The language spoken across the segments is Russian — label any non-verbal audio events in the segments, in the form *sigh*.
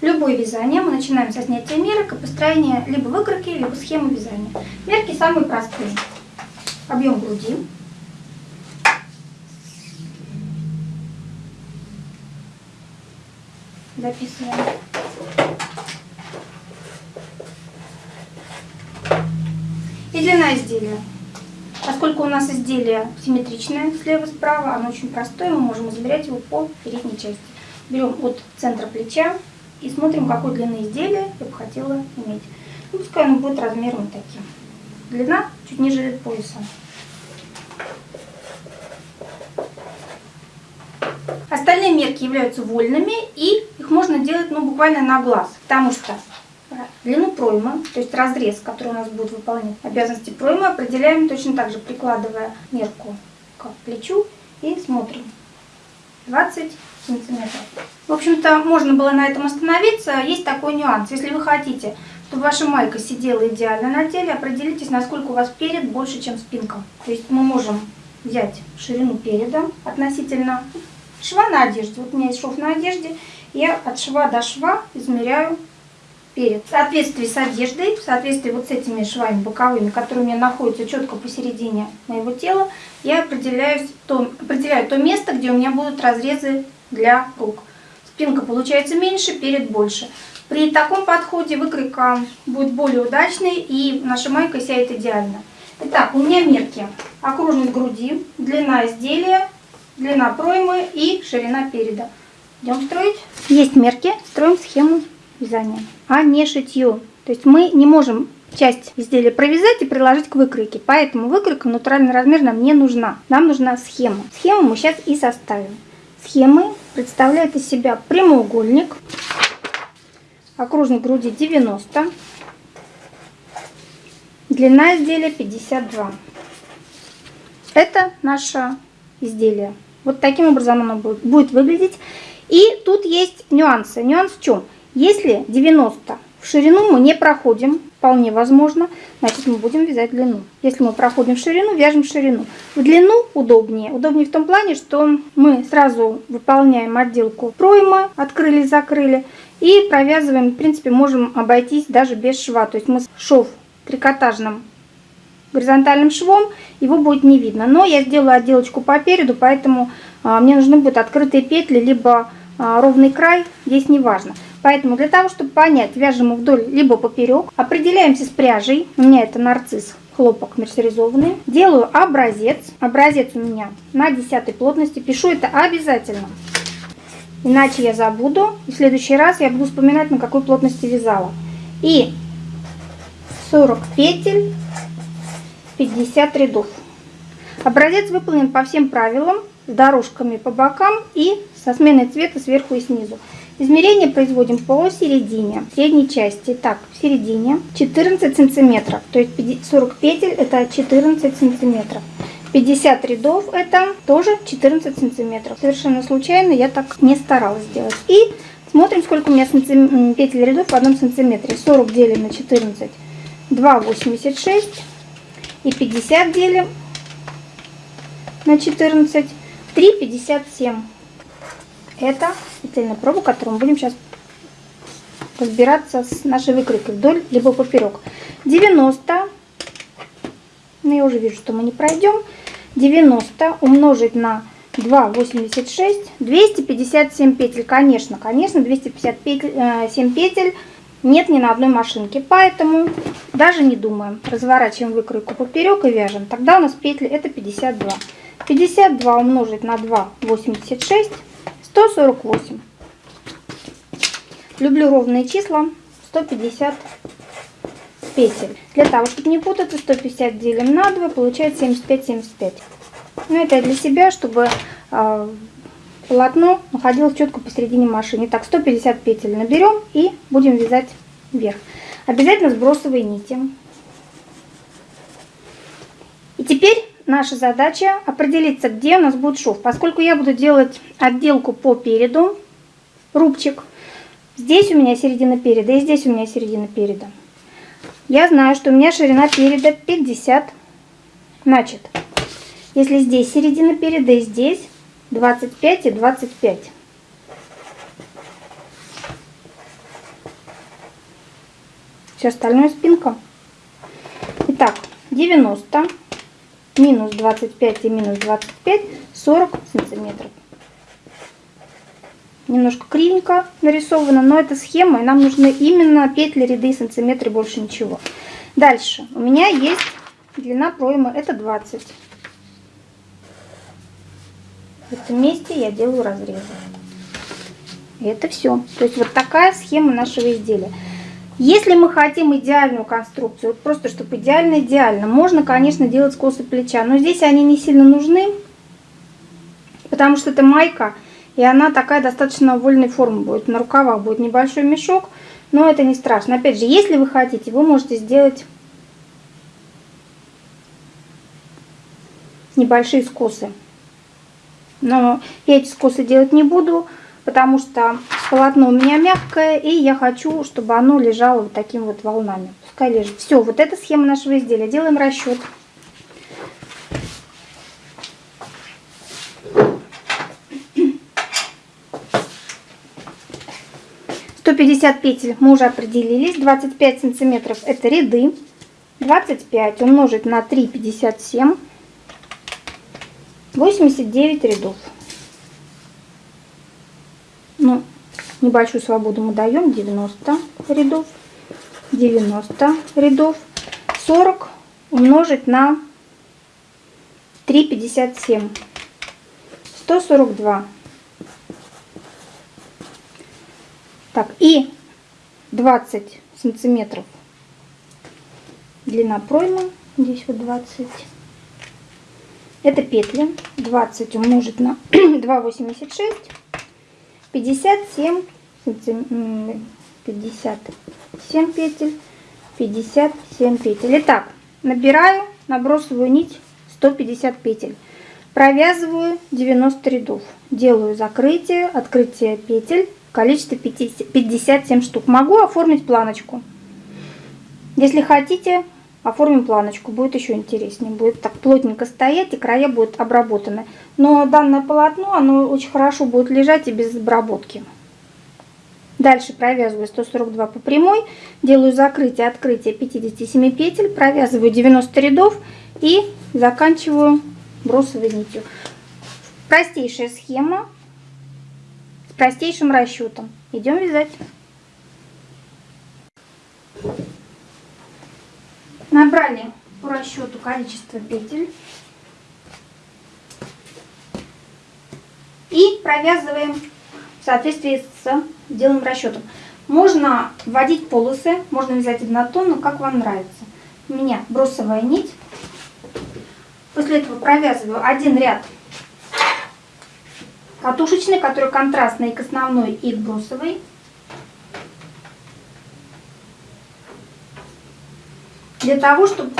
Любое вязание мы начинаем со снятия мерок и построения либо выкройки, либо схемы вязания. Мерки самые простые. Объем груди. Записываем. И длина изделия. Поскольку у нас изделие симметричное слева-справа, оно очень простое, мы можем измерять его по передней части. Берем от центра плеча и смотрим, какой длины изделия я бы хотела иметь. Ну, пускай оно будет размером таким. Длина чуть ниже пояса. Остальные мерки являются вольными, и их можно делать ну, буквально на глаз, потому что длину проймы, то есть разрез, который у нас будет выполнять обязанности проймы, определяем точно так же, прикладывая мерку к плечу и смотрим. 20 сантиметров. В общем-то, можно было на этом остановиться. Есть такой нюанс. Если вы хотите, чтобы ваша майка сидела идеально на теле, определитесь, насколько у вас перед больше, чем спинка. То есть мы можем взять ширину переда относительно шва на одежде. Вот у меня есть шов на одежде. Я от шва до шва измеряю перед. В соответствии с одеждой, в соответствии вот с этими швами боковыми, которые у меня находятся четко посередине моего тела, я определяю то, определяю то место, где у меня будут разрезы для рук. Спинка получается меньше, перед больше. При таком подходе выкройка будет более удачной и наша майка сядет идеально. Итак, у меня мерки. Окружность груди, длина изделия, длина проймы и ширина переда. Идем строить. Есть мерки, строим схему вязания, а не шитье. То есть мы не можем часть изделия провязать и приложить к выкройке. Поэтому выкройка натуральный размер нам не нужна. Нам нужна схема. Схему мы сейчас и составим. Схемы представляют из себя прямоугольник, окружность груди 90, длина изделия 52. Это наше изделие. Вот таким образом оно будет выглядеть. И тут есть нюансы. Нюанс в чем? Если 90 в ширину мы не проходим, вполне возможно, значит мы будем вязать длину. Если мы проходим в ширину, вяжем в ширину. В длину удобнее. Удобнее в том плане, что мы сразу выполняем отделку проймы, открыли, закрыли, и провязываем, в принципе, можем обойтись даже без шва. То есть мы шов трикотажным горизонтальным швом, его будет не видно. Но я сделаю отделочку по переду, поэтому а, мне нужны будут открытые петли, либо а, ровный край, здесь не важно. Поэтому для того, чтобы понять, вяжем мы вдоль либо поперек, определяемся с пряжей. У меня это нарцисс хлопок мерсеризованный. Делаю образец. Образец у меня на 10 плотности. Пишу это обязательно. Иначе я забуду. И в следующий раз я буду вспоминать, на какой плотности вязала. И 40 петель, 50 рядов. Образец выполнен по всем правилам, с дорожками по бокам и со сменой цвета сверху и снизу. Измерение производим по середине, средней части. Так, в середине 14 сантиметров, то есть 40 петель это 14 сантиметров. 50 рядов это тоже 14 сантиметров. Совершенно случайно я так не старалась сделать. И смотрим, сколько у меня сантим... петель рядов в одном сантиметре. 40 делим на 14, 2,86. И 50 делим на 14, 3,57. Это специальная проба, которую мы будем сейчас разбираться с нашей выкройкой вдоль либо поперек. 90, ну я уже вижу, что мы не пройдем, 90 умножить на 2,86, 257 петель, конечно, конечно, 257 петель нет ни на одной машинке, поэтому даже не думаем, разворачиваем выкройку поперек и вяжем, тогда у нас петли это 52. 52 умножить на 2,86 148. Люблю ровные числа. 150 петель. Для того, чтобы не путаться, 150 делим на 2, получается 75-75. Ну, это для себя, чтобы э, полотно находилось четко посередине машины. Так, 150 петель наберем и будем вязать вверх. Обязательно сбросовые нити. И теперь наша задача определиться, где у нас будет шов. Поскольку я буду делать отделку по переду, рубчик, здесь у меня середина переда и здесь у меня середина переда. Я знаю, что у меня ширина переда 50. Значит, если здесь середина переда и здесь 25 и 25. Все остальное спинка. Итак, 90 минус 25 и минус 25, 40 сантиметров. Немножко кривенько нарисовано, но это схема, и нам нужны именно петли, ряды, сантиметры, больше ничего. Дальше. У меня есть длина проймы, это 20. В этом месте я делаю разрезы. И это все. То есть вот такая схема нашего изделия. Если мы хотим идеальную конструкцию, просто чтобы идеально-идеально, можно, конечно, делать скосы плеча, но здесь они не сильно нужны, потому что это майка, и она такая достаточно вольной формы будет. На рукавах будет небольшой мешок, но это не страшно. Опять же, если вы хотите, вы можете сделать небольшие скосы. Но я эти скосы делать не буду, потому что полотно у меня мягкое, и я хочу, чтобы оно лежало вот такими вот волнами. Пускай лежит. Все, вот эта схема нашего изделия. Делаем расчет. Пятьдесят петель мы уже определились. 25 сантиметров это ряды. 25 умножить на 3,57. 89 рядов. Ну, небольшую свободу мы даем. 90 рядов. 90 рядов. 40 умножить на 3,57. 142. Так, и 20 сантиметров длина проймы. Здесь вот 20. Это петли. 20 умножить на *clears throat* 2,86. 57 57 петель 57 петель. Итак набираю набросываю нить 150 петель. Провязываю 90 рядов. Делаю закрытие открытие петель в количестве 57 штук. Могу оформить планочку. Если хотите оформим планочку, будет еще интереснее. Будет так плотненько стоять и края будут обработаны. Но данное полотно, оно очень хорошо будет лежать и без обработки. Дальше провязываю 142 по прямой, делаю закрытие, открытие 57 петель, провязываю 90 рядов и заканчиваю бросовой нитью. Простейшая схема с простейшим расчетом. Идем вязать. Набрали по расчету количество петель. И провязываем в соответствии с делаем расчетом. Можно вводить полосы, можно вязать однотонно, как вам нравится. У меня бросовая нить. После этого провязываю один ряд катушечный, который контрастный к основной, и к бросовой. Для того, чтобы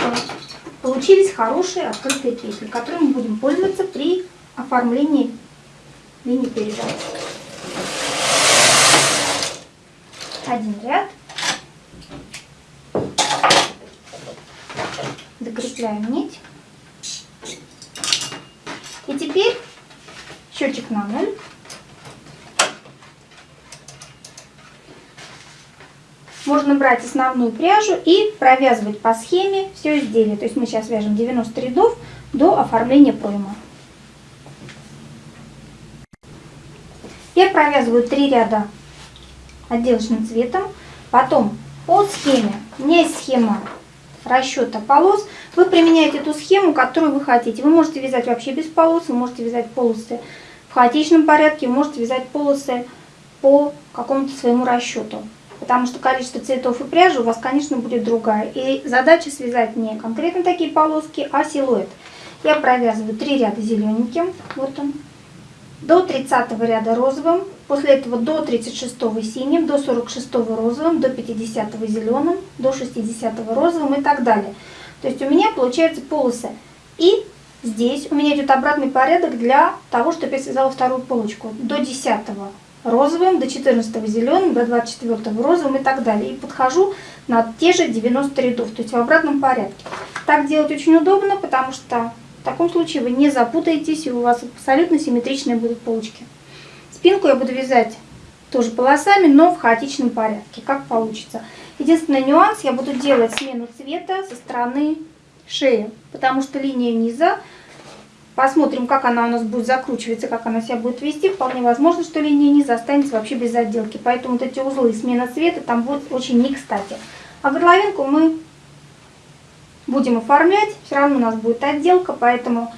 получились хорошие открытые петли, мы будем пользоваться при оформлении линии передачи. Один ряд. Закрепляем нить. И теперь счетчик на ноль. Можно брать основную пряжу и провязывать по схеме все изделие. То есть мы сейчас вяжем 90 рядов до оформления проймы. Я провязываю 3 ряда отделочным цветом. Потом по схеме, у меня есть схема расчета полос. Вы применяете ту схему, которую вы хотите. Вы можете вязать вообще без полос, вы можете вязать полосы в хаотичном порядке, вы можете вязать полосы по какому-то своему расчету потому что количество цветов и пряжи у вас, конечно, будет другая. И задача связать не конкретно такие полоски, а силуэт. Я провязываю 3 ряда зелененьким, вот он, до 30 ряда розовым, после этого до 36 синим, до 46 розовым, до 50 зеленым, до 60 розовым и так далее. То есть у меня получается полосы. И здесь у меня идет обратный порядок для того, чтобы я связала вторую полочку. До 10 розовым, до 14 зеленым, до 24 розовым и так далее. И подхожу на те же 90 рядов, то есть в обратном порядке. Так делать очень удобно, потому что в таком случае вы не запутаетесь, и у вас абсолютно симметричные будут полочки. Спинку я буду вязать тоже полосами, но в хаотичном порядке, как получится. Единственный нюанс, я буду делать смену цвета со стороны шеи, потому что линия низа, посмотрим, как она у нас будет закручиваться, как она себя будет вести. Вполне возможно, что линия низа останется вообще без отделки, поэтому вот эти узлы смена цвета там будет очень не кстати. А горловинку мы будем оформлять, все равно у нас будет отделка, поэтому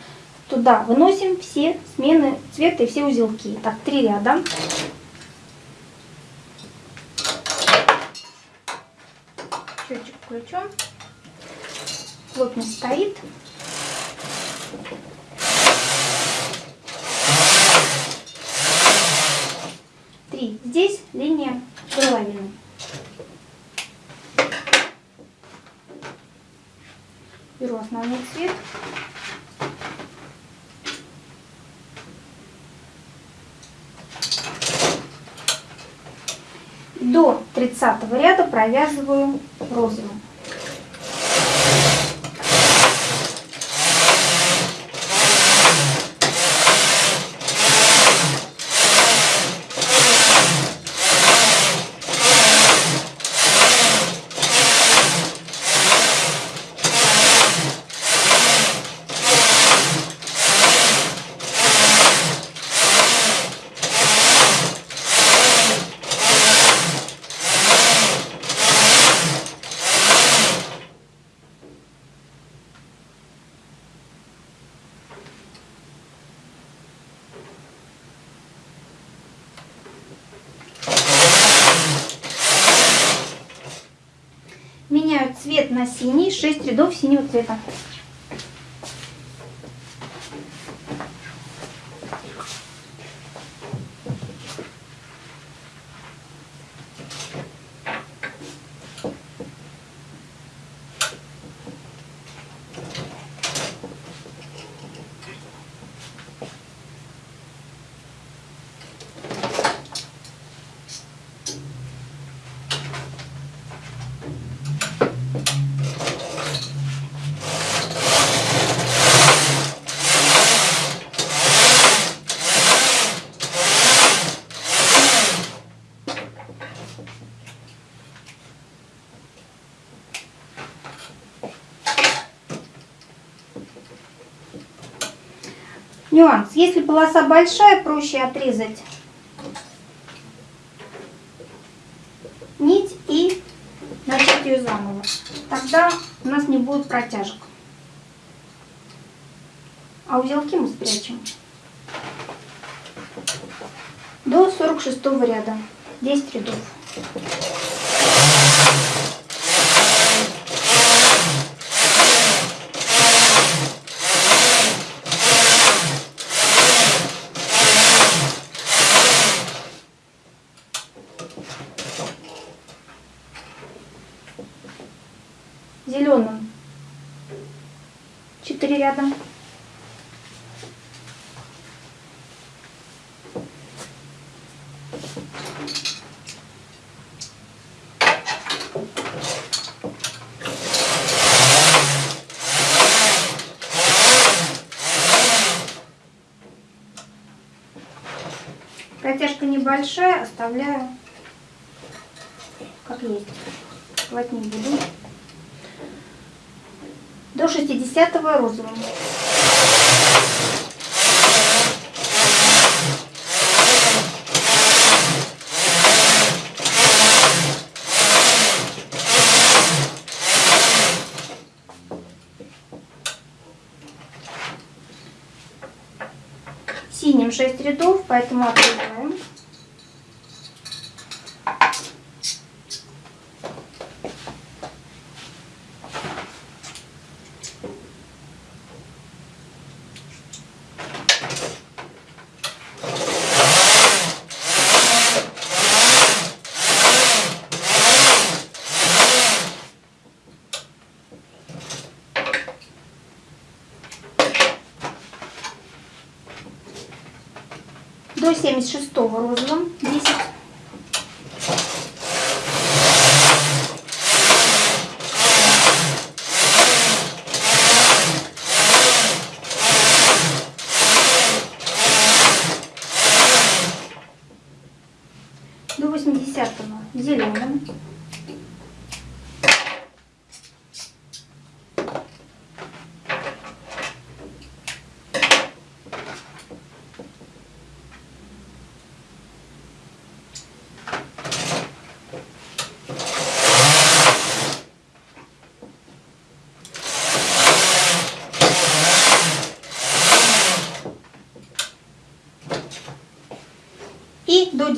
туда выносим все смены цвета и все узелки. Так, три ряда. Счетчик включен. Плотность стоит. Три. Здесь линия горловины. Беру основной цвет. До 30 ряда провязываю розовым. Меняю цвет на синий, 6 рядов синего цвета. Нюанс. Если полоса большая, проще отрезать нить и начать ее заново. Тогда у нас не будет протяжек. А узелки мы спрячем до 46 ряда. 10 рядов. Зеленым 4 ряда. Небольшая, оставляю как есть. Плать не буду. До 60 розовым. Синим 6 рядов, поэтому отрезаем. до 76 розовым 10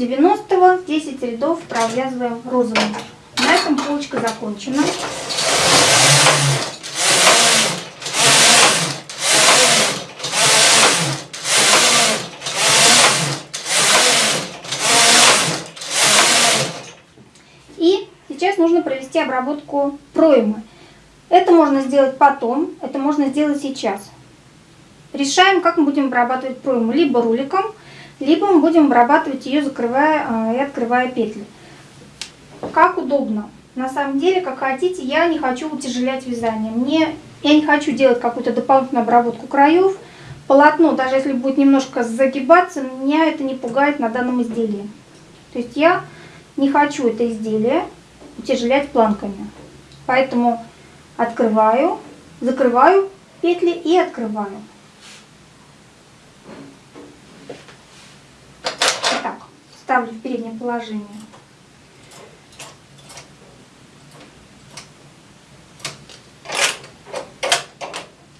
90 10 рядов провязываем розовым. На этом полочка закончена. И сейчас нужно провести обработку проймы. Это можно сделать потом, это можно сделать сейчас. Решаем, как мы будем обрабатывать пройму. Либо руликом, либо мы будем обрабатывать ее, закрывая э, и открывая петли. Как удобно. На самом деле, как хотите, я не хочу утяжелять вязание. Мне, я не хочу делать какую-то дополнительную обработку краев. Полотно, даже если будет немножко загибаться, меня это не пугает на данном изделии. То есть я не хочу это изделие утяжелять планками. Поэтому открываю, закрываю петли и открываю. Ставлю в переднее положение.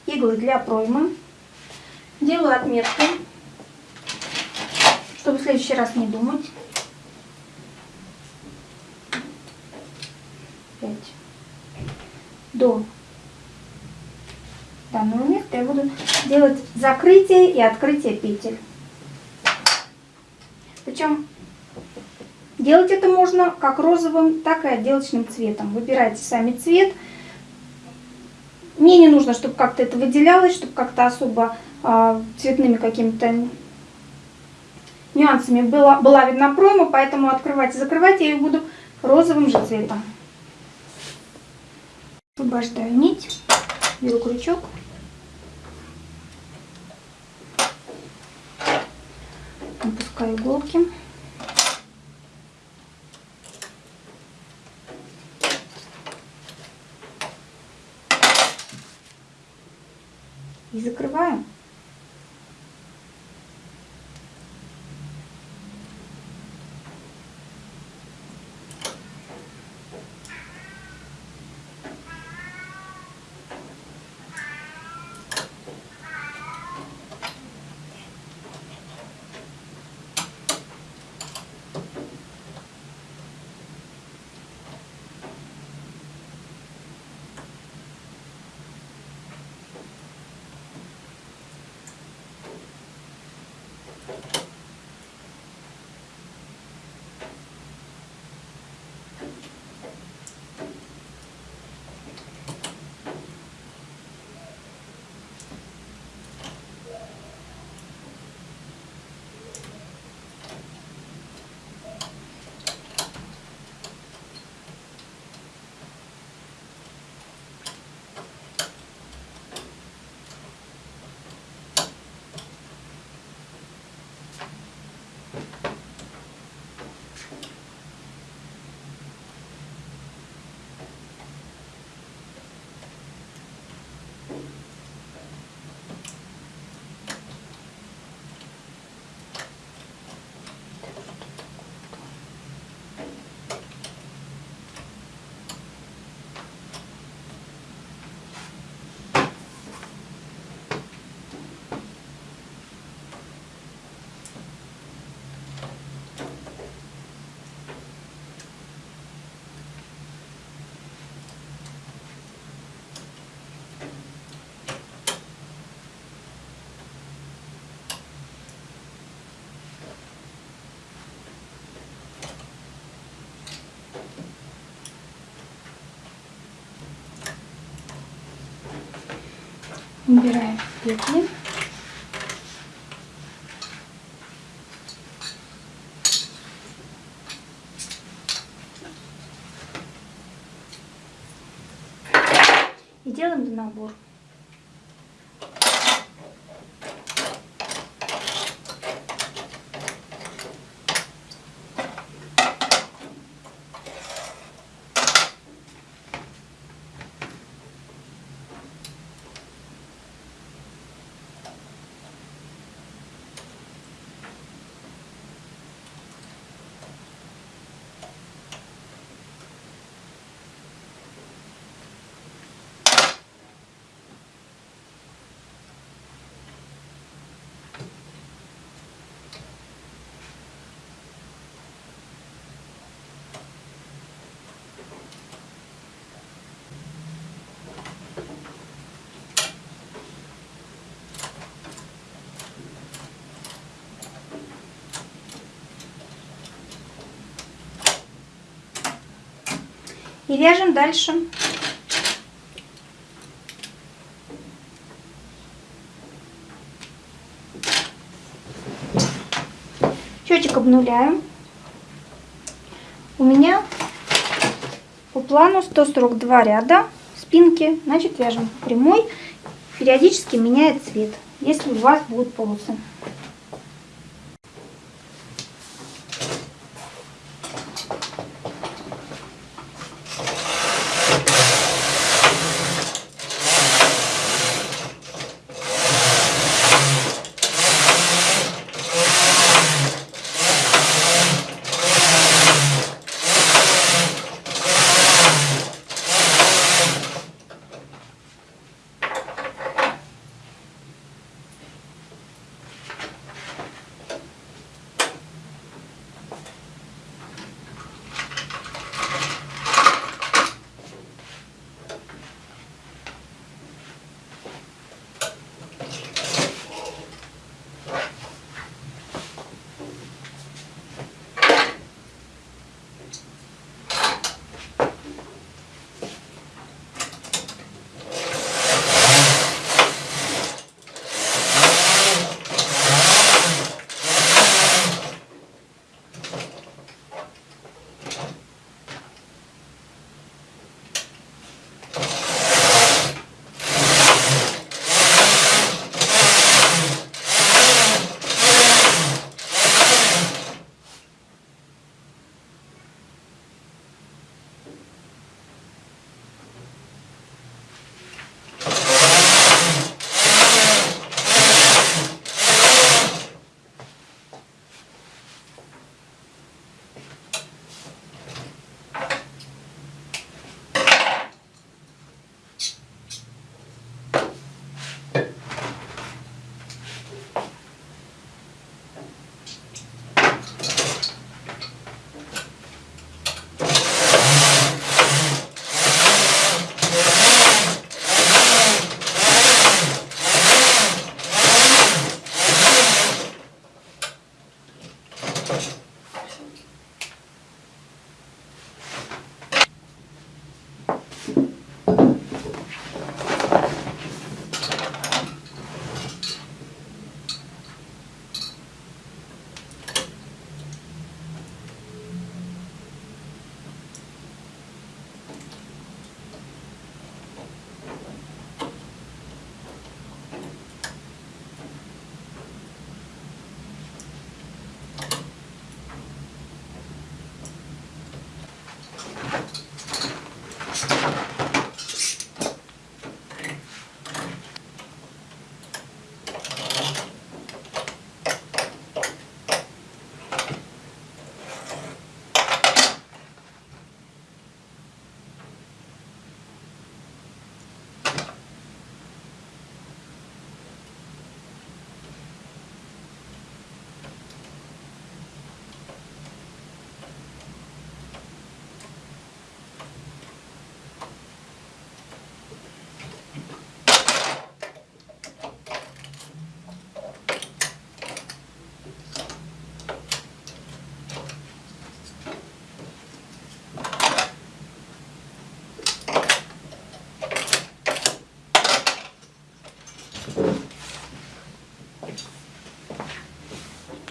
Иглы для проймы. Делаю отметку, чтобы в следующий раз не думать. 5 до данного места я буду делать закрытие и открытие петель. Причем делать это можно как розовым, так и отделочным цветом. Выбирайте сами цвет. Мне не нужно, чтобы как-то это выделялось, чтобы как-то особо э, цветными какими-то нюансами была, была видна пройма, поэтому открывать и закрывать я ее буду розовым же цветом. Освобождаю нить, беру крючок. Опускаю иголки. И закрываем. Убираем петли. И вяжем дальше. Счетчик обнуляем. У меня по плану 142 ряда спинки, значит вяжем прямой, периодически меняет цвет, если у вас будут полосы.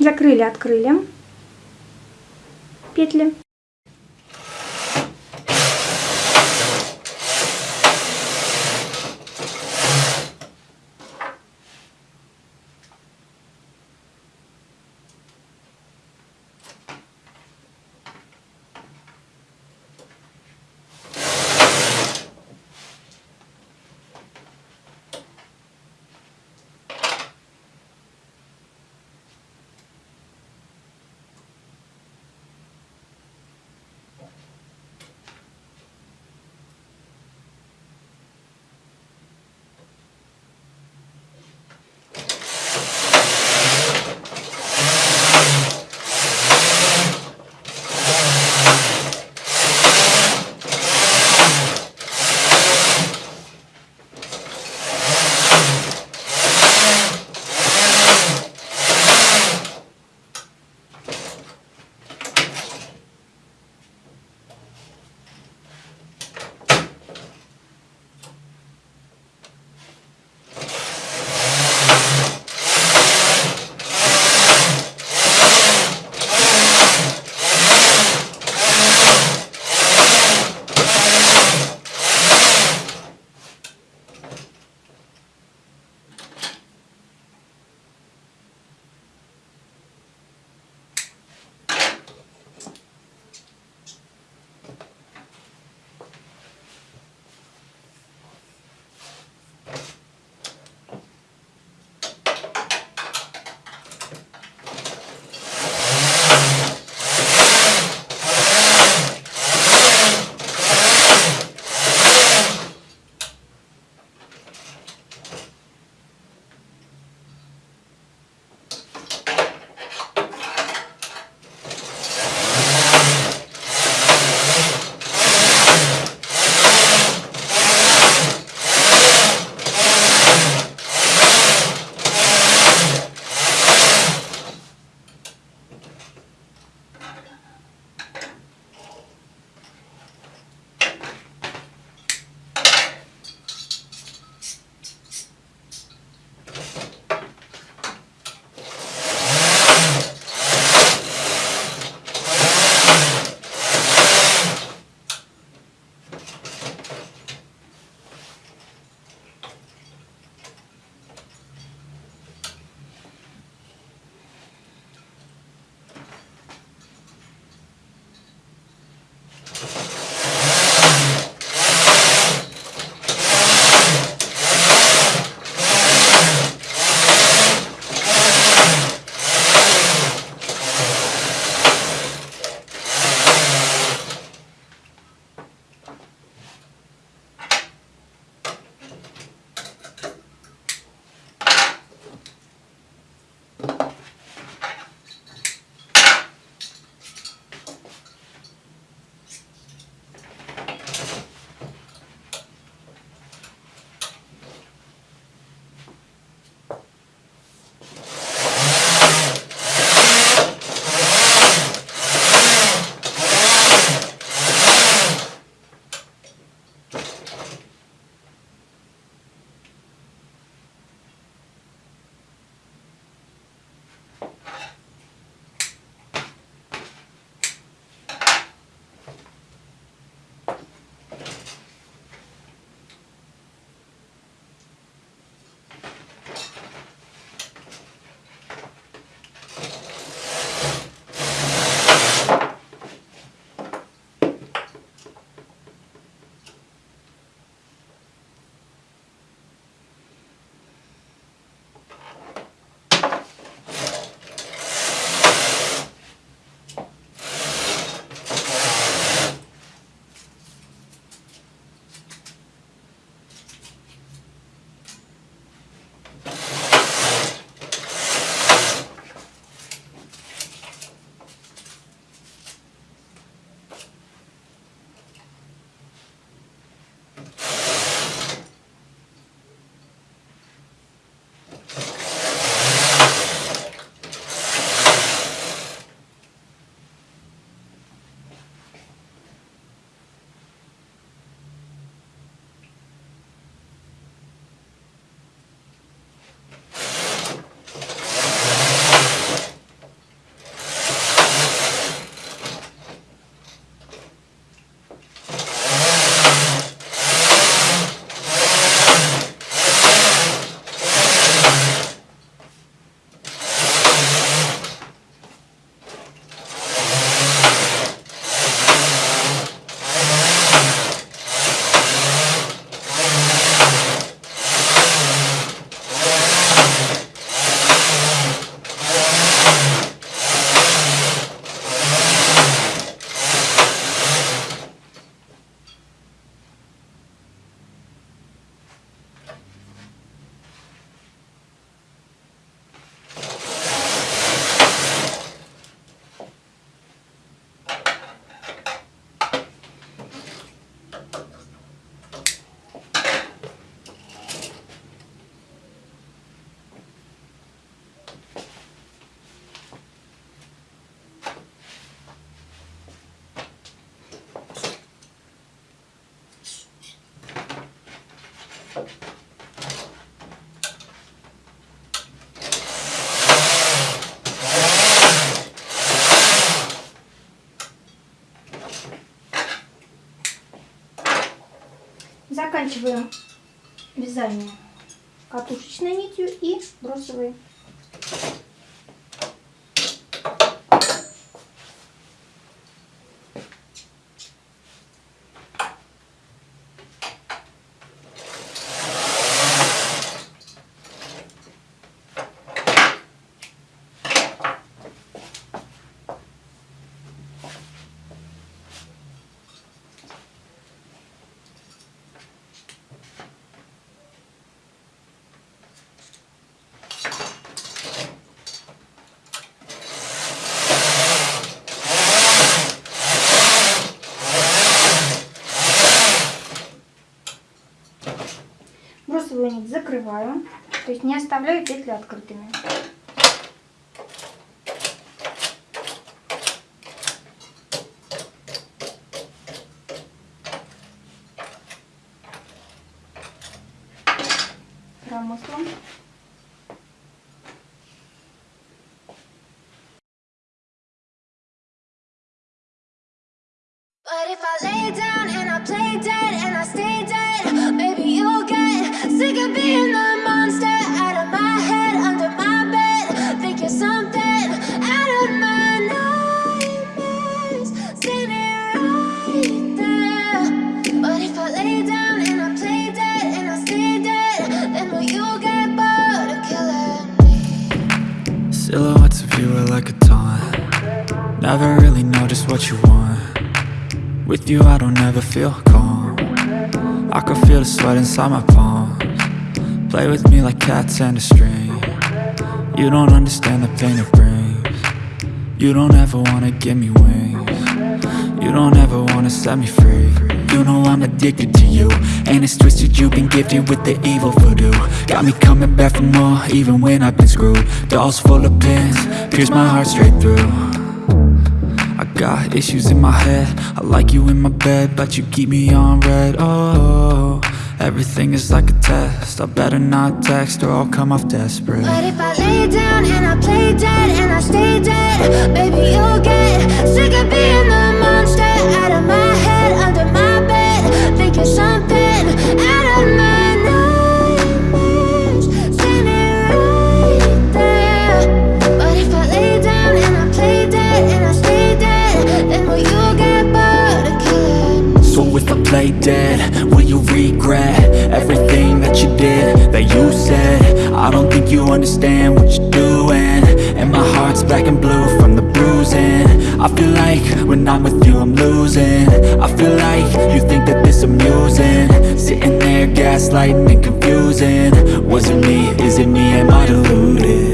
Закрыли, открыли петли. Заканчиваем вязание катушечной нитью и бросовой. Бросовую нить закрываю, то есть не оставляю петли открытыми. Cats and a string. You don't understand the pain it brings. You don't ever wanna give me wings. You don't ever wanna set me free. You know I'm addicted to you And it's twisted you've been gifted with the evil voodoo. Got me coming back for more even when I've been screwed. Dolls full of pins, pierce my heart straight through. I got issues in my head. I like you in my bed But you keep me on red. Oh, everything is like a test I better not text Or I'll come off desperate But if I lay down and I play dead and I stay dead, baby you'll get sick of being the monster out of my head, under my bed. Think you're something out of my nightmares, standing right there. But if I lay down and I play dead and I stay dead, then will you get bored of killing? So if I play dead, will you regret everything that you did, that you said? I don't think you understand what you're doing And my heart's black and blue from the bruising. I feel like when I'm with you I'm losing. I feel like you think that this amusing. Sitting there gaslighting and confusing. Was it me, is it me, am I deluded?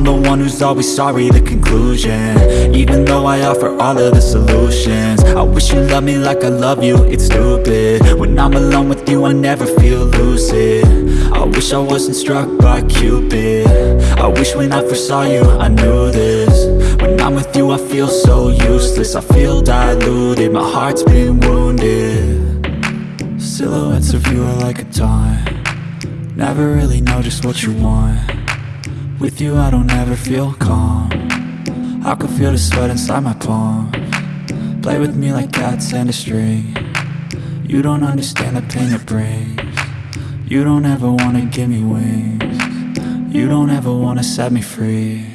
I'm the one who's always sorry, the conclusion. Even though I offer all of the solutions I wish you loved me like I love you, it's stupid. When I'm alone with you I never feel lucid. I wish I wasn't struck by Cupid. I wish when I first saw you I knew this. When I'm with you I feel so useless I feel diluted, my heart's been wounded. Silhouettes of you are like a taunt. Never really know just what you want With you I don't ever feel calm. I can feel the sweat inside my palm. Play with me like cats and a string. You don't understand the pain it brings. You don't ever wanna give me wings. You don't ever wanna set me free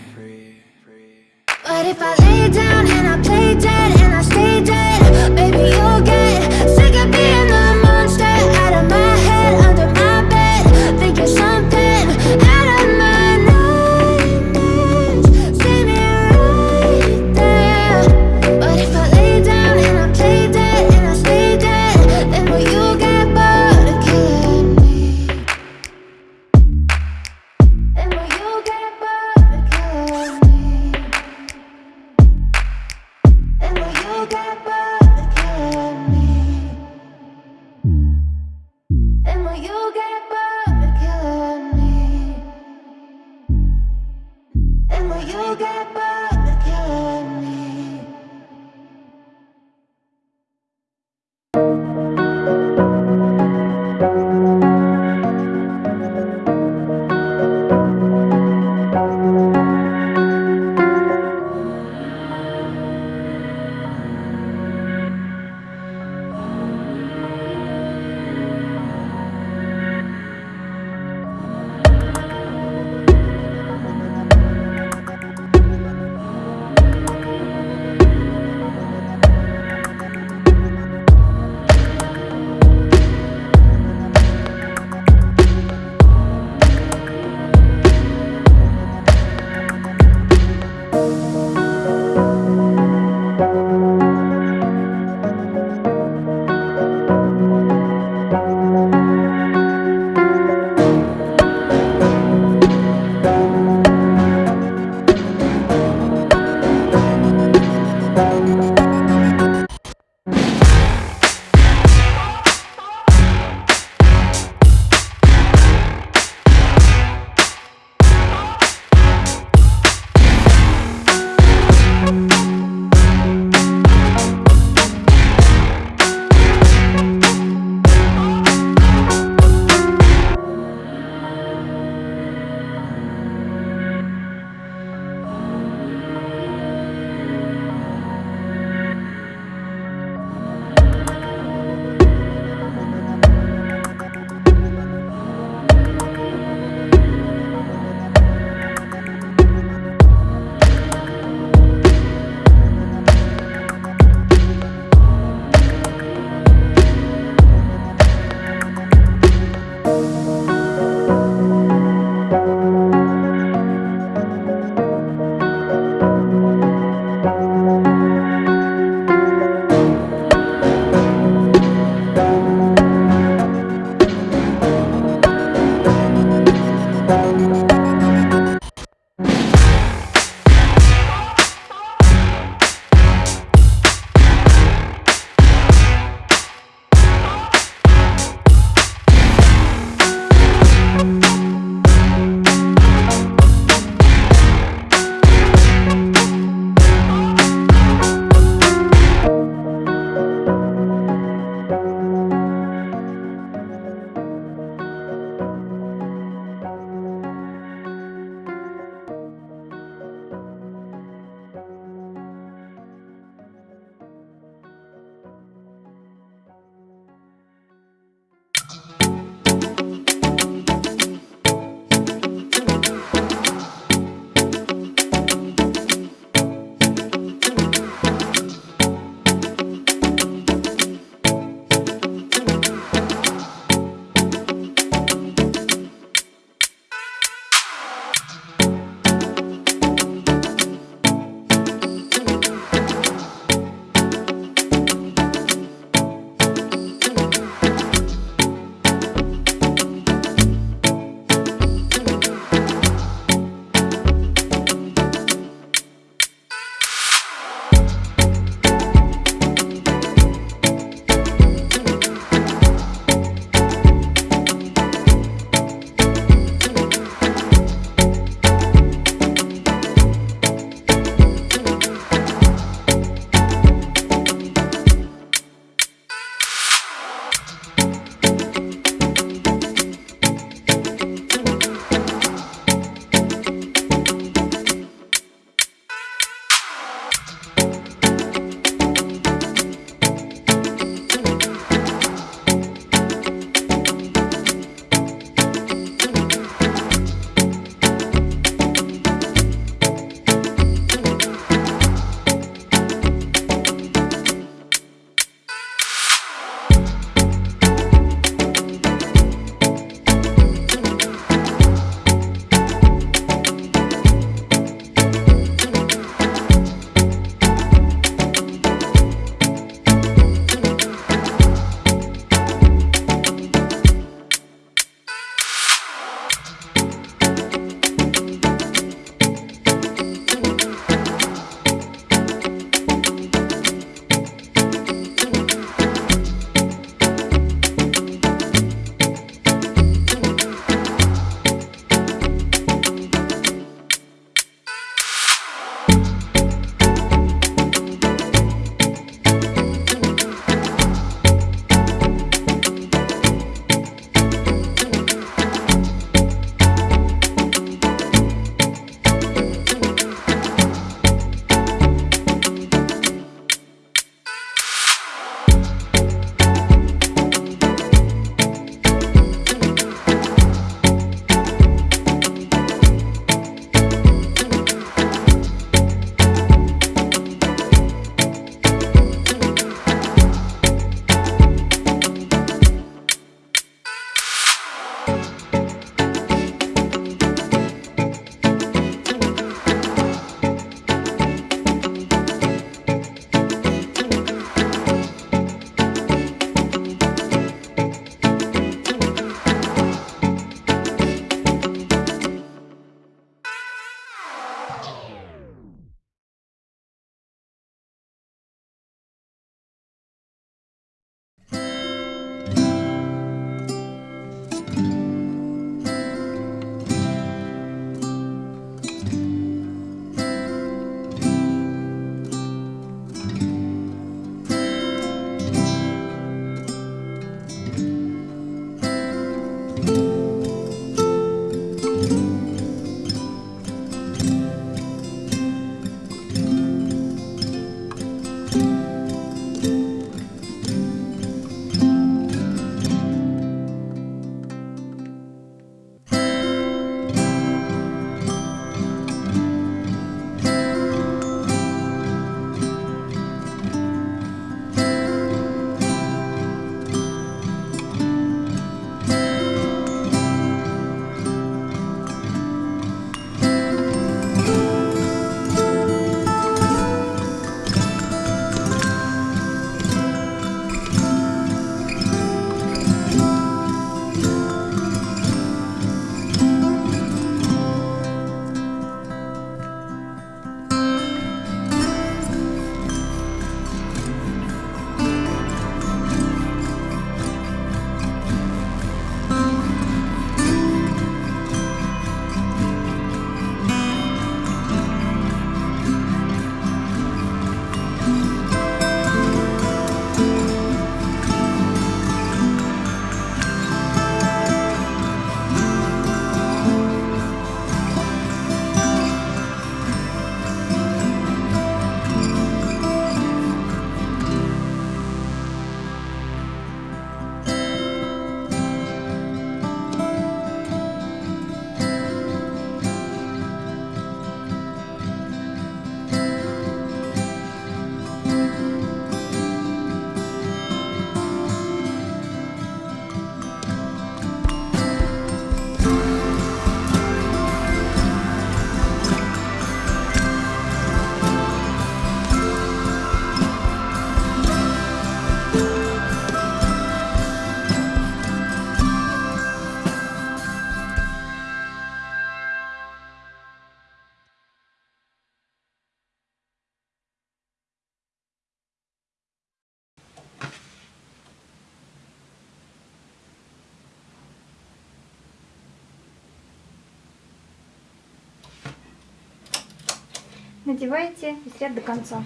надеваете ряд до конца.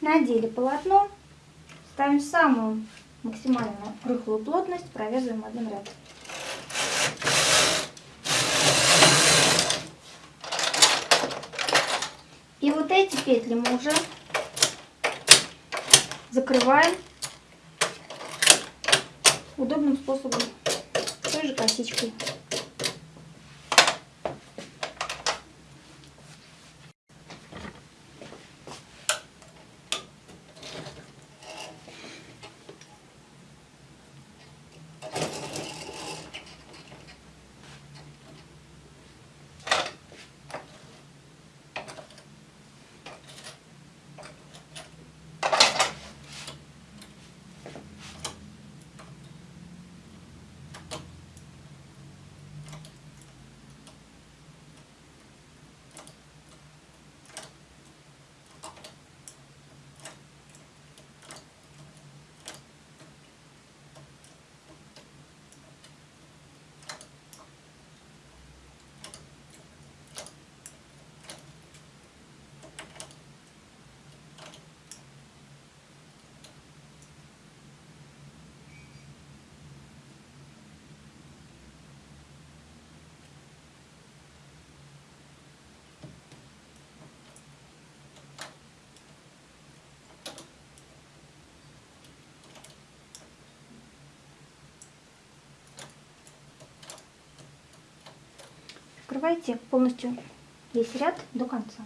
Надели полотно, ставим самую максимально рыхлую плотность, провязываем один ряд. И вот эти петли мы уже закрываем удобным способом, той же косичкой. Открывайте полностью весь ряд до конца.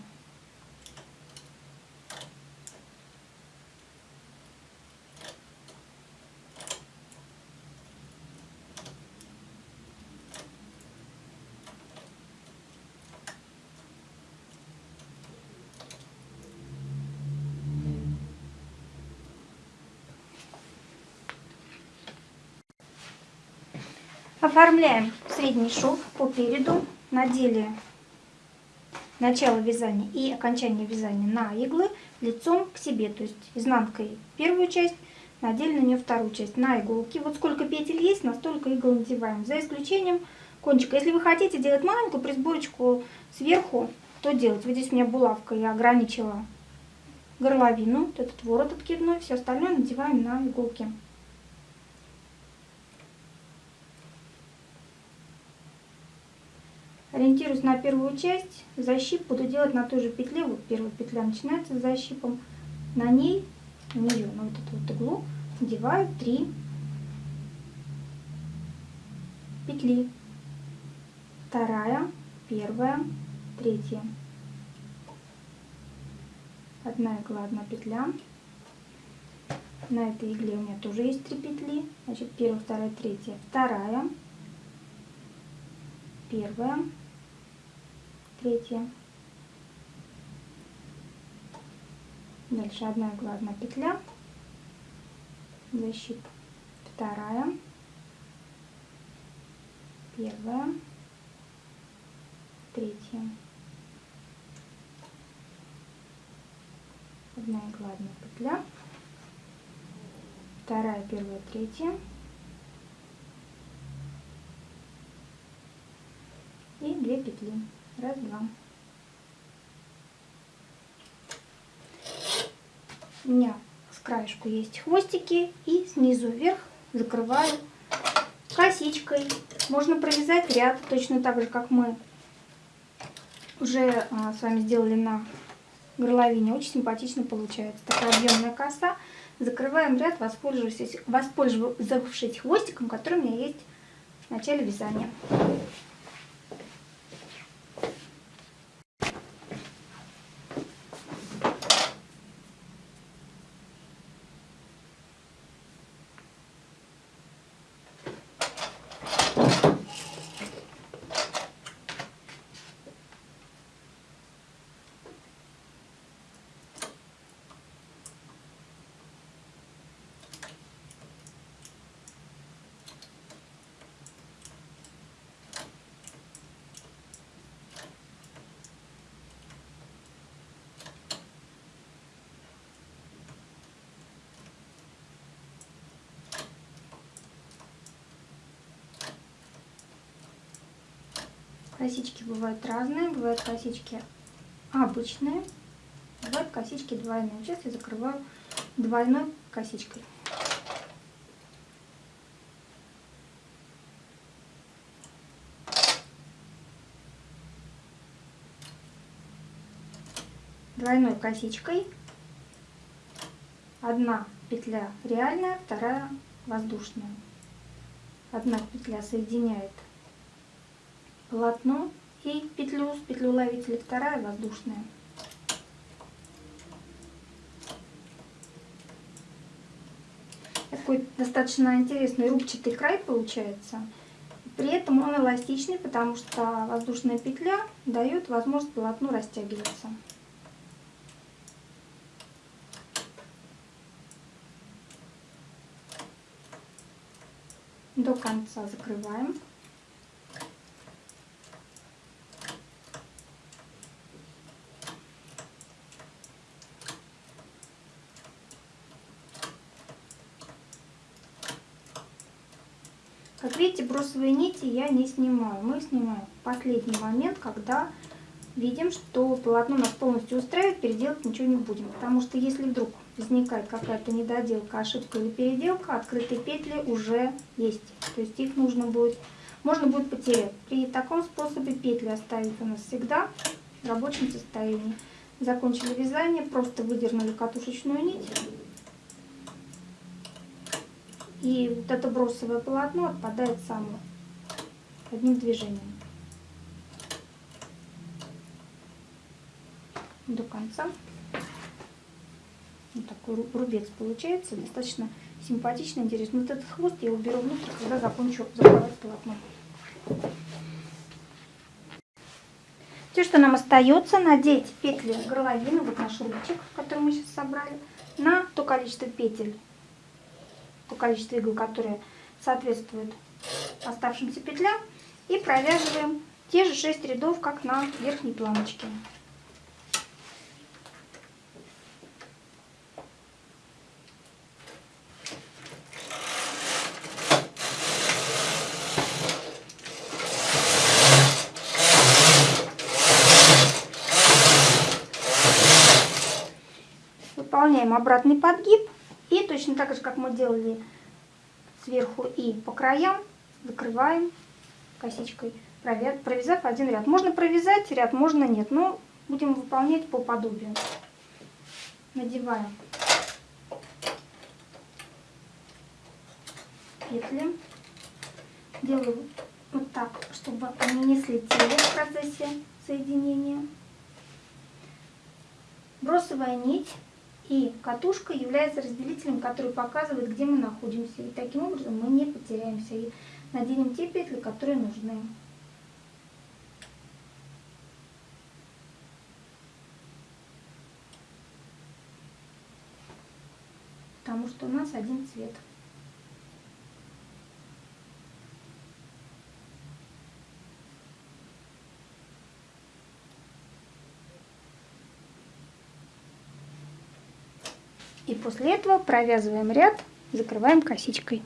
Оформляем средний шов по переду надели начало вязания и окончание вязания на иглы лицом к себе, то есть изнанкой первую часть, надели на нее вторую часть на иголки. Вот сколько петель есть, настолько игл надеваем, за исключением кончика. Если вы хотите делать маленькую присборочку сверху, то делать. Вот здесь у меня булавка, я ограничила горловину, вот этот ворот откидной, все остальное надеваем на иголки. Ориентируюсь на первую часть. Защип буду делать на той же петле. Вот первая петля начинается с защипом. На ней, на нее, на вот эту вот иглу надеваю 3 петли. Вторая, первая, третья. Одна игла, одна петля. На этой игле у меня тоже есть три петли. Значит, первая, вторая, третья. Вторая, первая, третья. Дальше одна игла, одна петля, защип, вторая, первая, третья. Одна игла, петля, вторая, первая, третья. И две петли. Раз, два. У меня с краешку есть хвостики и снизу вверх закрываю косичкой. Можно провязать ряд точно так же, как мы уже а, с вами сделали на горловине. Очень симпатично получается. Такая объемная коса. Закрываем ряд, воспользовавшись, воспользовавшись хвостиком, который у меня есть в начале вязания. Косички бывают разные, бывают косички обычные, бывают косички двойные. Сейчас я закрываю двойной косичкой. Двойной косичкой. Одна петля реальная, вторая воздушная. Одна петля соединяет полотно и петлю с петлю ловителя, вторая воздушная. Такой достаточно интересный рубчатый край получается. При этом он эластичный, потому что воздушная петля дает возможность полотну растягиваться. До конца закрываем. Как бросовые нити я не снимаю. Мы снимаем в последний момент, когда видим, что полотно нас полностью устраивает, переделать ничего не будем. Потому что если вдруг возникает какая-то недоделка, ошибка или переделка, открытые петли уже есть. То есть их нужно будет, можно будет потерять. При таком способе петли оставить у нас всегда в рабочем состоянии. Закончили вязание, просто выдернули катушечную нить и вот это бросовое полотно отпадает само одним движением. До конца. Вот такой рубец получается. Достаточно симпатично, интересно. Вот этот хвост я уберу внутрь, когда закончу закрывать полотно. Все, что нам остается, надеть петли горловины, вот наш рубчик, который мы сейчас собрали, на то количество петель, то количество игл, которые соответствуют оставшимся петлям. И провязываем те же 6 рядов, как на верхней планочке. Выполняем обратный подгиб. И точно так же, как мы делали сверху и по краям, закрываем косичкой, провязав один ряд. Можно провязать ряд, можно нет, но будем выполнять по подобию. Надеваем петли. Делаю вот так, чтобы они не слетели в процессе соединения. Бросовая нить и катушка является разделителем, который показывает, где мы находимся. И таким образом мы не потеряемся и наденем те петли, которые нужны. Потому что у нас один цвет. И после этого провязываем ряд, закрываем косичкой.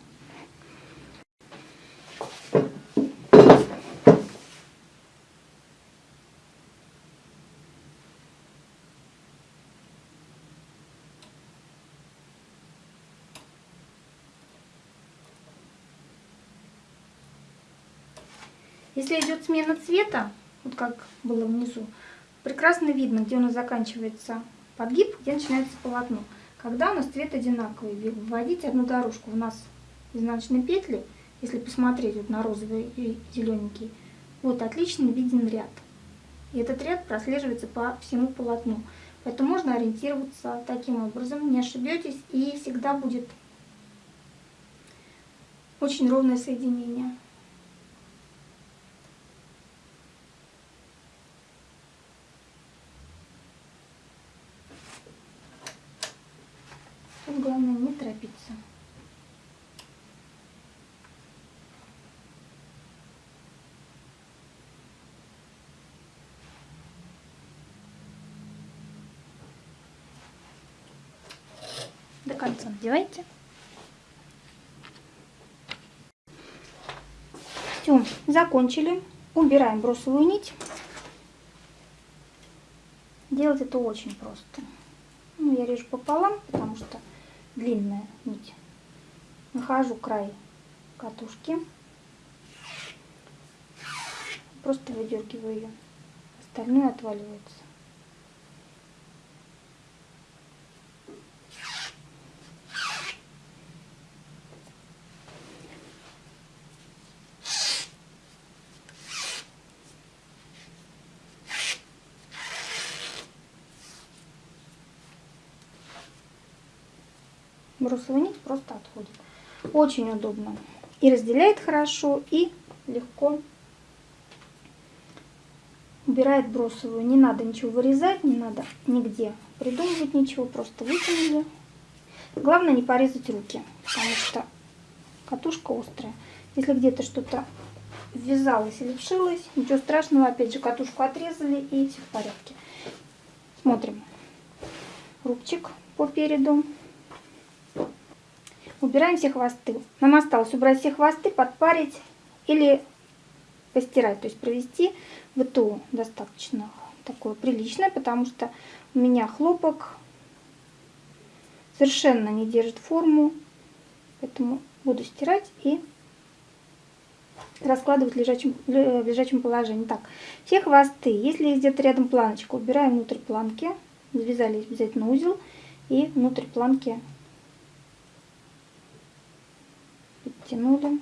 Если идет смена цвета, вот как было внизу, прекрасно видно, где у нас заканчивается подгиб, где начинается полотно. Когда у нас цвет одинаковый, вводить одну дорожку. У нас изнаночные петли, если посмотреть вот на розовый и зелененький, вот отлично виден ряд. И этот ряд прослеживается по всему полотну. Поэтому можно ориентироваться таким образом, не ошибетесь, и всегда будет очень ровное соединение. Тут главное не торопиться. Конца надевайте. Все, закончили. Убираем бросовую нить. Делать это очень просто. Ну, я режу пополам, потому что длинная нить. Нахожу край катушки. Просто выдергиваю ее. Остальное отваливается. Бросовая нить просто отходит. Очень удобно. И разделяет хорошо, и легко убирает бросовую. Не надо ничего вырезать, не надо нигде придумывать ничего, просто вытянули. Главное не порезать руки, потому что катушка острая. Если где-то что-то ввязалось или вшилось, ничего страшного, опять же катушку отрезали и все в порядке. Смотрим. Рубчик по переду. Убираем все хвосты. Нам осталось убрать все хвосты, подпарить или постирать. То есть провести ВТО достаточно такое приличное, потому что у меня хлопок совершенно не держит форму. Поэтому буду стирать и раскладывать в лежачем, в лежачем положении. Так, все хвосты, если где-то рядом планочка, убираем внутрь планки, завязали обязательно узел и внутрь планки подтянули.